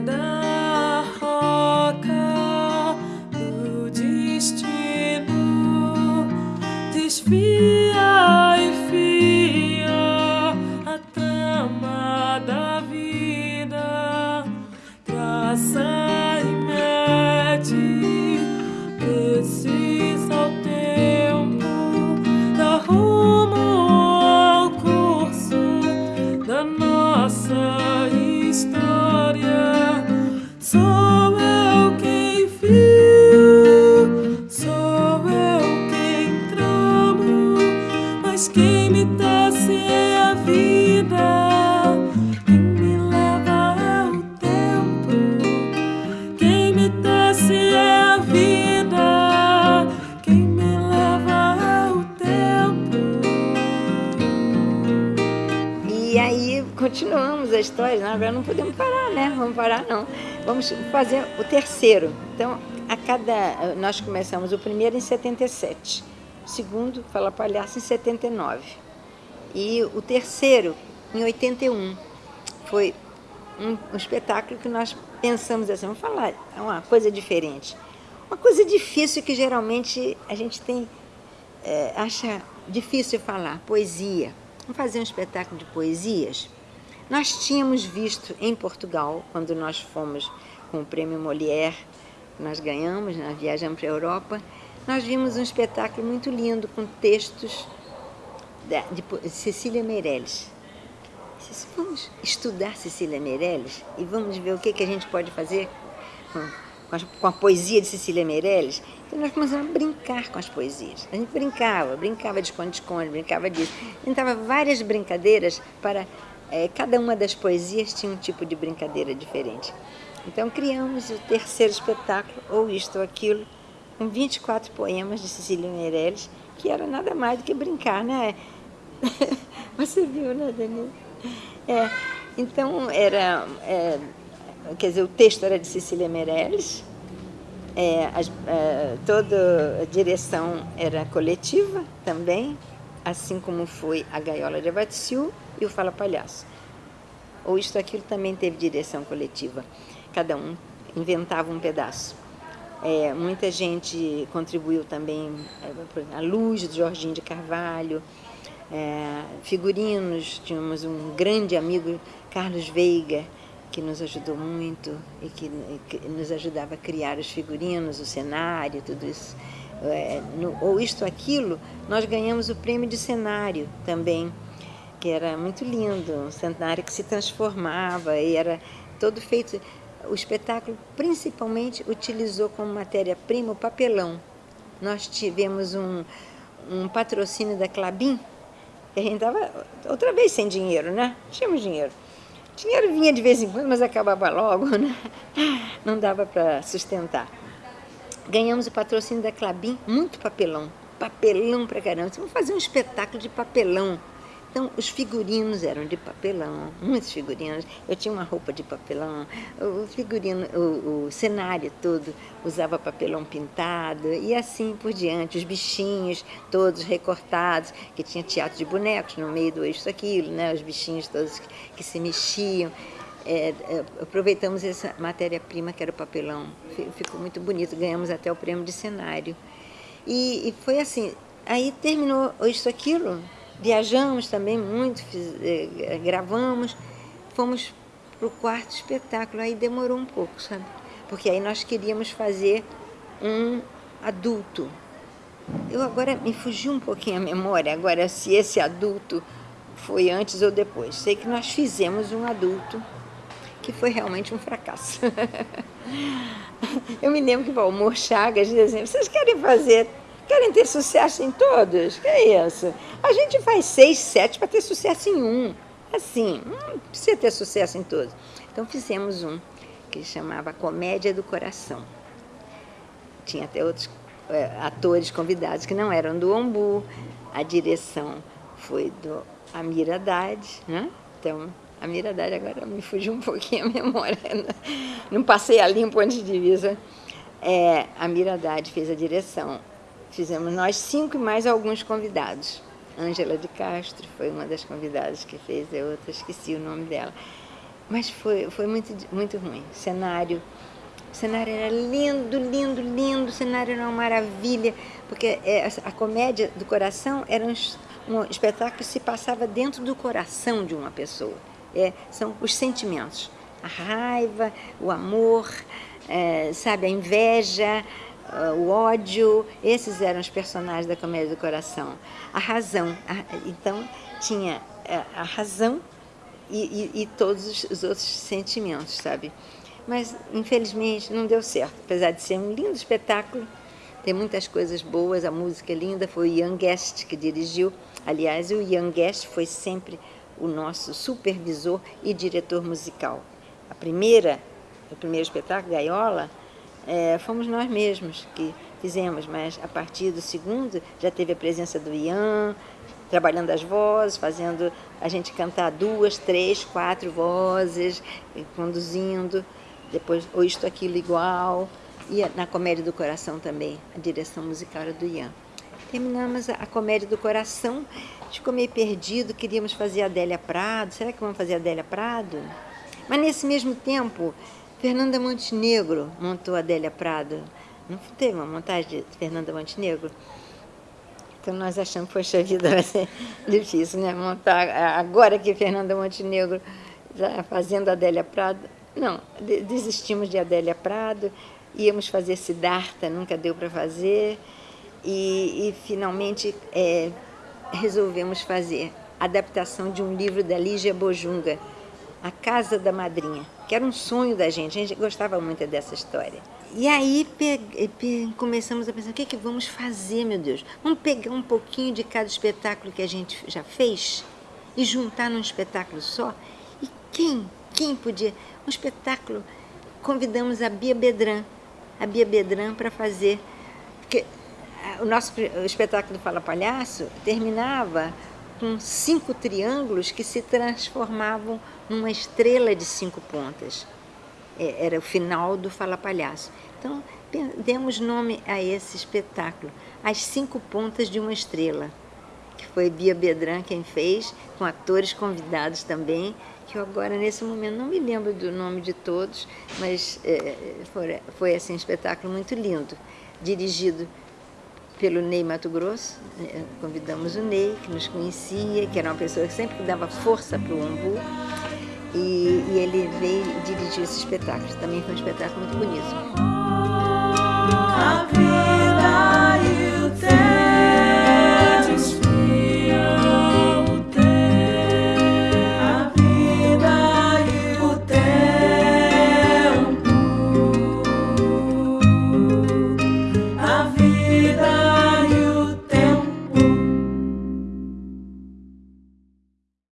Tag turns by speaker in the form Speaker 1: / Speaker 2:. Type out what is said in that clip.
Speaker 1: da roca do destino desvia e fia a trama da vida traça So a
Speaker 2: história, na verdade não podemos parar, né? Vamos parar não. Vamos fazer o terceiro. Então, a cada. Nós começamos o primeiro em 77, o segundo, Fala Palhaço, em 79. E o terceiro, em 81. Foi um, um espetáculo que nós pensamos assim, vamos falar, é uma coisa diferente. Uma coisa difícil que geralmente a gente tem, é, acha difícil falar, poesia. Vamos fazer um espetáculo de poesias? Nós tínhamos visto em Portugal, quando nós fomos com o prêmio Molière, nós ganhamos, nós viajamos para a Europa, nós vimos um espetáculo muito lindo com textos de Cecília Meirelles. Disse, Vamos estudar Cecília Meirelles e vamos ver o que, que a gente pode fazer com a poesia de Cecília Meirelles. Então nós começamos a brincar com as poesias. A gente brincava, brincava de esconde-esconde, brincava disso. Inventava várias brincadeiras para... eh, cada uma das poesias tinha um tipo de brincadeira diferente. Então criamos o terceiro espetáculo, ou isto ou aquilo, com 24 poemas de Cecília Meirelles, que era nada mais do que brincar, né? Você viu, né, Denise? É, então, era, é, quer dizer, o texto era de Cecília Meirelles, é, as- é, toda a direção era coletiva também, assim como foi a Gaiola de Abatsiu e o Fala Palhaço. Ou isto aquilo também teve direção coletiva. Cada um inventava um pedaço. É, muita gente contribuiu também, é, a luz do Jorginho de Carvalho, é, figurinos, tínhamos um grande amigo, Carlos Veiga, que nos ajudou muito e que, que nos ajudava a criar os figurinos, o cenário, tudo isso. É, no, ou isto, aquilo, nós ganhamos o prêmio de cenário também, que era muito lindo, um cenário que se transformava e era todo feito. O espetáculo principalmente utilizou como matéria-prima o papelão. Nós tivemos um, um patrocínio da Clabin, que a gente estava outra vez sem dinheiro, né? Tínhamos dinheiro. Dinheiro vinha de vez em quando, mas acabava logo, né? Não dava para sustentar. Ganhamos o patrocínio da Clabin, muito papelão. Papelão pra caramba. Vamos fazer um espetáculo de papelão. Então, os figurinos eram de papelão, muitos figurinos. Eu tinha uma roupa de papelão, o figurino, o, o cenário todo usava papelão pintado e assim por diante. Os bichinhos todos recortados, que tinha teatro de bonecos no meio do isso aquilo, né? Os bichinhos todos que, que se mexiam. É, é, aproveitamos essa matéria-prima que era o papelão, Fi- ficou muito bonito, ganhamos até o prêmio de cenário. E, e foi assim, aí terminou isso aquilo, viajamos também muito, fiz- eh, gravamos, fomos para o quarto espetáculo, aí demorou um pouco, sabe? Porque aí nós queríamos fazer um adulto. Eu agora me fugiu um pouquinho a memória, agora se esse adulto foi antes ou depois. Sei que nós fizemos um adulto que foi realmente um fracasso. Eu me lembro que o Valmor Chagas dizia assim, vocês querem fazer, querem ter sucesso em todos? Que é isso? A gente faz seis, sete para ter sucesso em um. Assim, não precisa ter sucesso em todos. Então fizemos um que chamava Comédia do Coração. Tinha até outros eh, atores convidados que não eram do Ombu. A direção foi do Amir Haddad, né? Então, Amir Haddad agora me fugiu um pouquinho a memória. Não passei a limpo antes de visa. É, Amir Haddad fez a direção. Fizemos nós cinco e mais alguns convidados. Ângela de Castro foi uma das convidadas que fez, a outra esqueci o nome dela. Mas foi, foi muito, muito ruim. Cenário, o cenário era lindo, lindo, lindo, o cenário era uma maravilha, porque é, a comédia do coração era um, um espetáculo que se passava dentro do coração de uma pessoa. É, são os sentimentos, a raiva, o amor, é, sabe, a inveja, o ódio, esses eram os personagens da comédia do coração. A razão, a, então tinha é, a razão e, e, e todos os outros sentimentos, sabe? Mas, infelizmente, não deu certo. Apesar de ser um lindo espetáculo, tem muitas coisas boas, a música é linda, foi o Ian Guest que dirigiu. Aliás, o Ian Guest foi sempre o nosso supervisor e diretor musical. A primeira, o primeiro espetáculo, Gaiola, é, fomos nós mesmos que fizemos, mas a partir do segundo já teve a presença do Ian, trabalhando as vozes, fazendo a gente cantar duas, três, quatro vozes, conduzindo, depois ou isto, aquilo igual, e na Comédia do Coração também, a direção musical era do Ian. Terminamos a Comédia do Coração, ficou meio perdido, queríamos fazer a Adélia Prado, será que vamos fazer a Adélia Prado? Mas nesse mesmo tempo, Fernanda Montenegro montou Adélia Prado. Não teve uma montagem de Fernanda Montenegro? Então nós achamos, poxa vida, vai ser difícil, né? Montar agora que Fernanda Montenegro está fazendo Adélia Prado. Não, desistimos de Adélia Prado, íamos fazer Siddhartha, nunca deu para fazer, e, e finalmente é, resolvemos fazer a adaptação de um livro da Lígia Bojunga, A Casa da Madrinha, que era um sonho da gente, a gente gostava muito dessa história. E aí começamos a pensar, o que, é que vamos fazer, meu Deus? Vamos pegar um pouquinho de cada espetáculo que a gente já fez e juntar num espetáculo só? E quem, quem podia? Um espetáculo, convidamos a Bia Bedran, a Bia Bedran para fazer, porque o nosso o espetáculo do Fala Palhaço terminava com cinco triângulos que se transformavam numa estrela de cinco pontas. É, era o final do Fala Palhaço. Então, demos nome a esse espetáculo, As Cinco Pontas de uma Estrela, que foi Bia Bedran quem fez, com atores convidados também, que eu agora, nesse momento, não me lembro do nome de todos, mas é, foi, foi assim, um espetáculo muito lindo, dirigido pelo Ney Mato Grosso, né, convidamos o Ney, que nos conhecia, que era uma pessoa que sempre dava força para o Umbu, e, e ele veio dirigir esse espetáculo. Também foi um espetáculo muito bonito.